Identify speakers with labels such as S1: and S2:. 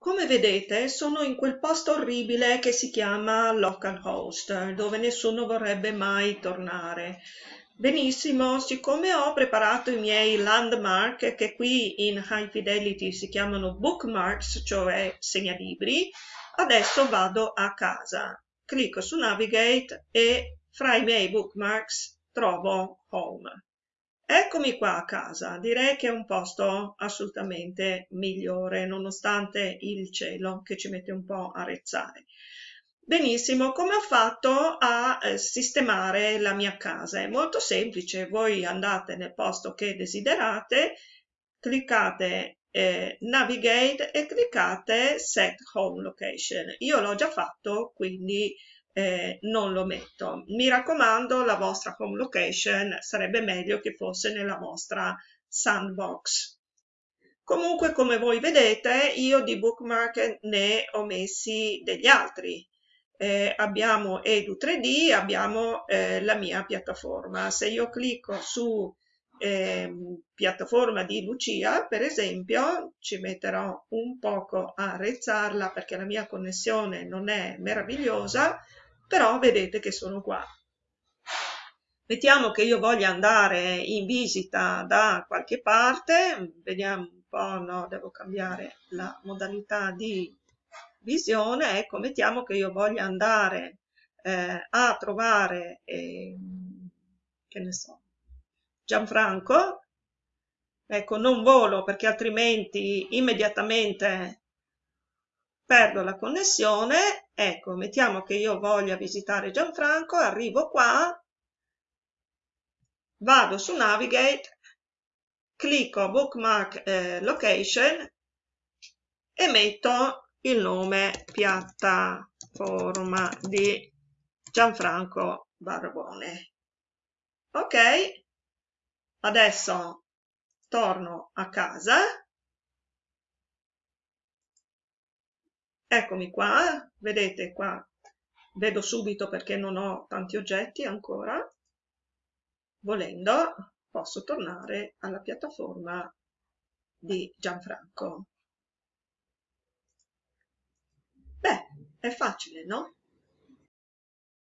S1: Come vedete sono in quel posto orribile che si chiama localhost, dove nessuno vorrebbe mai tornare. Benissimo, siccome ho preparato i miei landmark, che qui in High Fidelity si chiamano bookmarks, cioè segnalibri, adesso vado a casa. Clicco su Navigate e fra i miei bookmarks trovo Home. Eccomi qua a casa, direi che è un posto assolutamente migliore, nonostante il cielo che ci mette un po' a rezzare. Benissimo, come ho fatto a eh, sistemare la mia casa? È molto semplice, voi andate nel posto che desiderate, cliccate eh, Navigate e cliccate Set Home Location. Io l'ho già fatto, quindi eh, non lo metto. Mi raccomando, la vostra home location sarebbe meglio che fosse nella vostra sandbox. Comunque, come voi vedete, io di bookmark ne ho messi degli altri. Eh, abbiamo Edu3D, abbiamo eh, la mia piattaforma. Se io clicco su eh, piattaforma di Lucia, per esempio, ci metterò un poco a rezzarla perché la mia connessione non è meravigliosa, però vedete che sono qua. Mettiamo che io voglia andare in visita da qualche parte, vediamo un po', no, devo cambiare la modalità di visione, ecco, mettiamo che io voglia andare eh, a trovare, eh, che ne so, Gianfranco, ecco, non volo perché altrimenti immediatamente perdo la connessione, ecco, mettiamo che io voglia visitare Gianfranco, arrivo qua, vado su Navigate, clicco Bookmark eh, Location e metto il nome piattaforma di Gianfranco Barbone. Ok, adesso torno a casa Eccomi qua, vedete qua, vedo subito perché non ho tanti oggetti ancora. Volendo posso tornare alla piattaforma di Gianfranco. Beh, è facile, no?